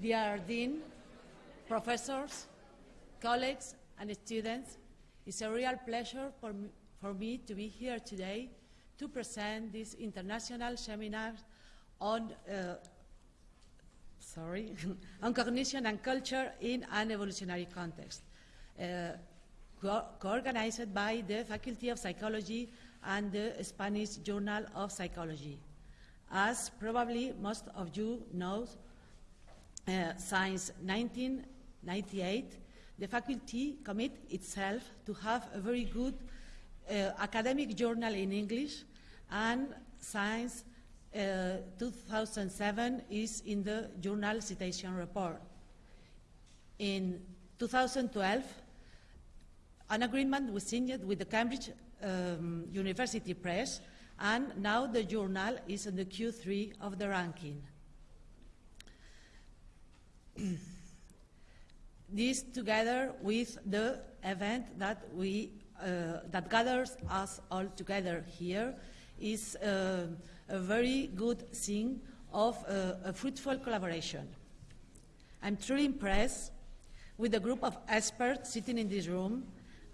dear Dean, professors, colleagues, and students, it's a real pleasure for me, for me to be here today to present this international seminar on, uh, sorry, on cognition and culture in an evolutionary context, uh, co-organized co by the Faculty of Psychology and the Spanish Journal of Psychology. As probably most of you know, since 1998, the faculty commit itself to have a very good uh, academic journal in English, and since uh, 2007 is in the journal citation report. In 2012, an agreement was signed with the Cambridge um, University Press, and now the journal is in the Q3 of the ranking. this together with the event that we uh, that gathers us all together here is uh, a very good thing of uh, a fruitful collaboration. I'm truly impressed with the group of experts sitting in this room,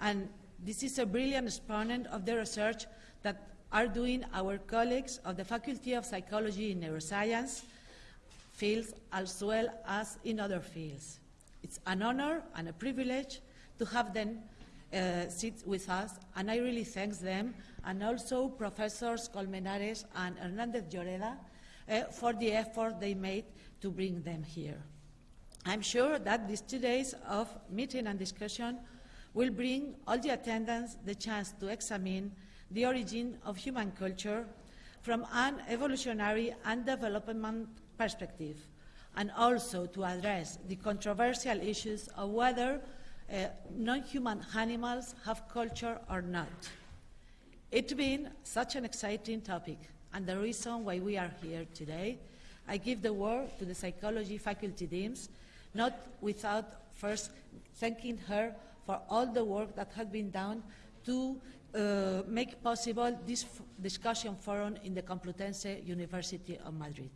and this is a brilliant exponent of the research that are doing our colleagues of the Faculty of Psychology and Neuroscience fields as well as in other fields. It's an honor and a privilege to have them uh, sit with us, and I really thank them, and also Professors Colmenares and Hernandez Lloreda uh, for the effort they made to bring them here. I'm sure that these two days of meeting and discussion will bring all the attendants the chance to examine the origin of human culture from an evolutionary and development perspective, and also to address the controversial issues of whether uh, non-human animals have culture or not. It being such an exciting topic and the reason why we are here today, I give the word to the psychology faculty deans, not without first thanking her for all the work that has been done to uh, make possible this discussion forum in the Complutense University of Madrid.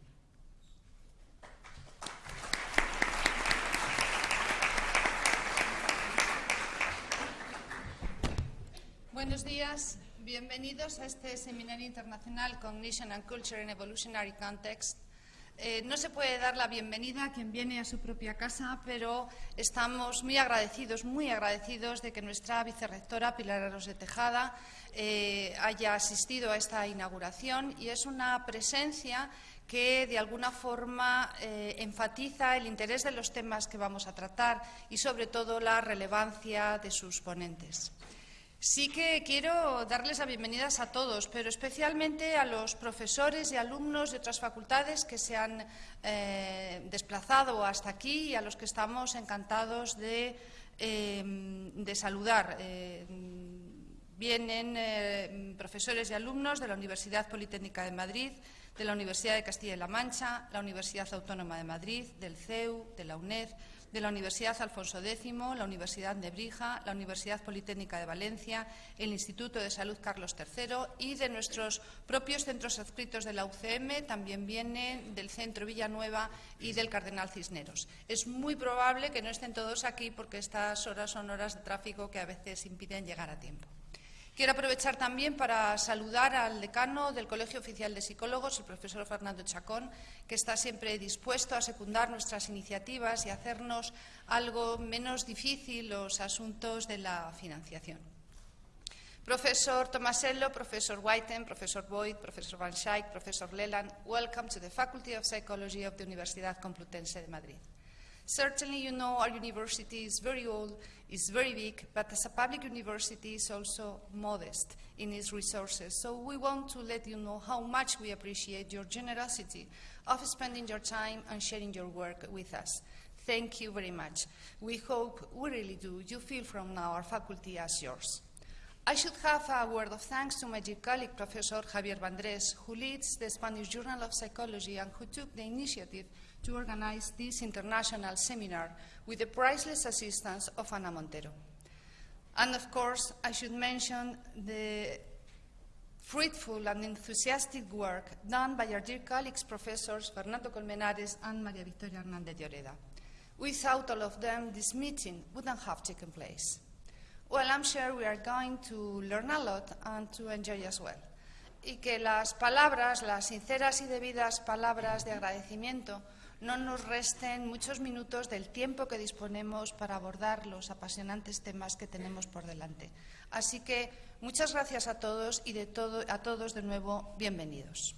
Buenos días, bienvenidos a este Seminario Internacional Cognition and Culture in Evolutionary Context. Eh, no se puede dar la bienvenida a quien viene a su propia casa, pero estamos muy agradecidos, muy agradecidos de que nuestra vicerrectora Pilar Aros de Tejada eh, haya asistido a esta inauguración y es una presencia que de alguna forma eh, enfatiza el interés de los temas que vamos a tratar y sobre todo la relevancia de sus ponentes. Sí que quiero darles las bienvenidas a todos, pero especialmente a los profesores y alumnos de otras facultades que se han eh, desplazado hasta aquí y a los que estamos encantados de, de saludar. Eh, vienen eh, profesores y alumnos de la Universidad Politécnica de Madrid, de la Universidad de Castilla y La Mancha, la Universidad Autónoma de Madrid, del CEU, de la UNED, de la Universidad Alfonso X, la Universidad de Brija, la Universidad Politécnica de Valencia, el Instituto de Salud Carlos III y de nuestros propios centros adscritos de la UCM, también vienen del Centro Villanueva y del Cardenal Cisneros. Es muy probable que no estén todos aquí porque estas horas son horas de tráfico que a veces impiden llegar a tiempo. Quiero aprovechar también para saludar al decano del Colegio Oficial de Psicólogos, el profesor Fernando Chacón, que está siempre dispuesto a secundar nuestras iniciativas y hacernos algo menos difícil los asuntos de la financiación. Professor Tomasello, Professor Whiten, Professor Boyd, Professor Van Schaik, Professor Leland, welcome to the Faculty of Psychology of the Universidad Complutense de Madrid. Certainly, you know our university is very old, is very big, but as a public university is also modest in its resources. So we want to let you know how much we appreciate your generosity of spending your time and sharing your work with us. Thank you very much. We hope, we really do, you feel from now our faculty as yours. I should have a word of thanks to my dear colleague, Professor Javier Bandrés, who leads the Spanish Journal of Psychology and who took the initiative to organize this international seminar with the priceless assistance of Ana Montero. And of course, I should mention the fruitful and enthusiastic work done by our dear colleagues, professors Fernando Colmenares and Maria Victoria Hernández Lloreda. Without all of them, this meeting wouldn't have taken place. Well, I'm sure we are going to learn a lot and to enjoy as well. Y que las palabras, las sinceras y debidas palabras de agradecimiento, no nos resten muchos minutos del tiempo que disponemos para abordar los apasionantes temas que tenemos por delante. Así que muchas gracias a todos y de todo, a todos de nuevo bienvenidos.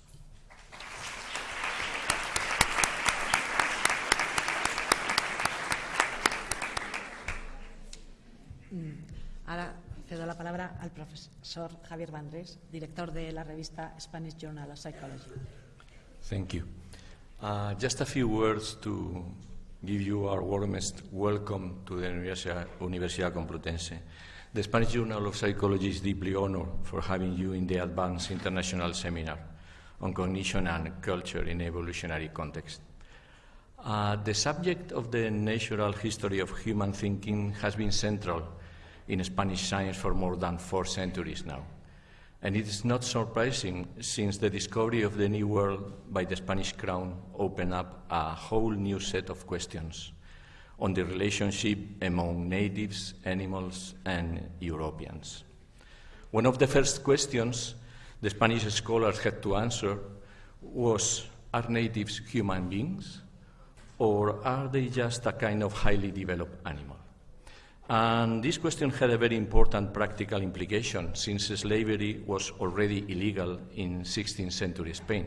Ahora cedo la palabra al profesor Javier Vandrés, director de la revista Spanish Journal of Psychology. Thank you. Uh, just a few words to give you our warmest welcome to the Universidad, Complutense. The Spanish Journal of Psychology is deeply honored for having you in the Advanced International Seminar on Cognition and Culture in Evolutionary Context. Uh, the subject of the natural history of human thinking has been central in Spanish science for more than four centuries now. And it is not surprising since the discovery of the New World by the Spanish crown opened up a whole new set of questions on the relationship among natives, animals, and Europeans. One of the first questions the Spanish scholars had to answer was Are natives human beings? Or are they just a kind of highly developed animal? And this question had a very important practical implication since slavery was already illegal in 16th century Spain.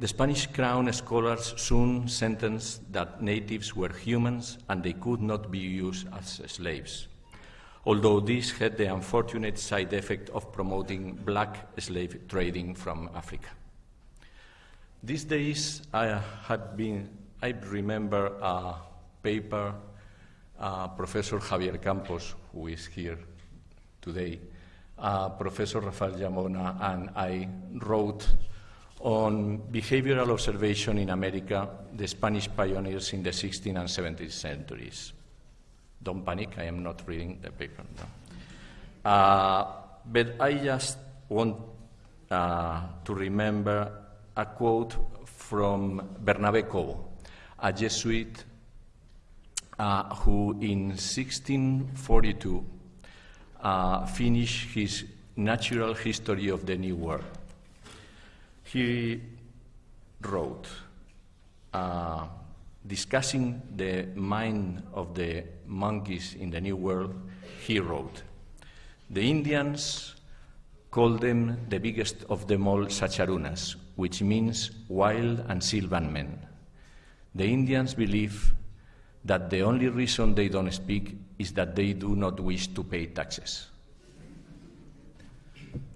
The Spanish crown scholars soon sentenced that natives were humans and they could not be used as slaves, although this had the unfortunate side effect of promoting black slave trading from Africa. These days, I had been, I remember a paper uh, Professor Javier Campos, who is here today, uh, Professor Rafael Llavona, and I wrote on behavioral observation in America, the Spanish pioneers in the 16th and 17th centuries. Don't panic, I am not reading the paper. No. Uh, but I just want uh, to remember a quote from Bernabé Cobo, a Jesuit uh, who in 1642 uh, finished his natural history of the New World. He wrote, uh, discussing the mind of the monkeys in the New World, he wrote, The Indians call them the biggest of them all Sacharunas, which means wild and sylvan men. The Indians believe that the only reason they don't speak is that they do not wish to pay taxes.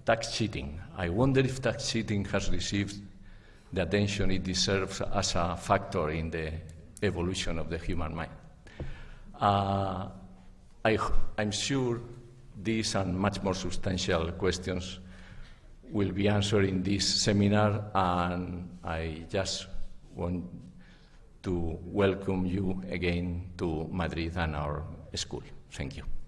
Tax cheating. I wonder if tax cheating has received the attention it deserves as a factor in the evolution of the human mind. Uh, I, I'm sure these and much more substantial questions will be answered in this seminar, and I just want to welcome you again to Madrid and our school. Thank you.